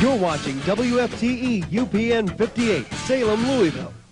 You're watching WFTE UPN 58, Salem, Louisville.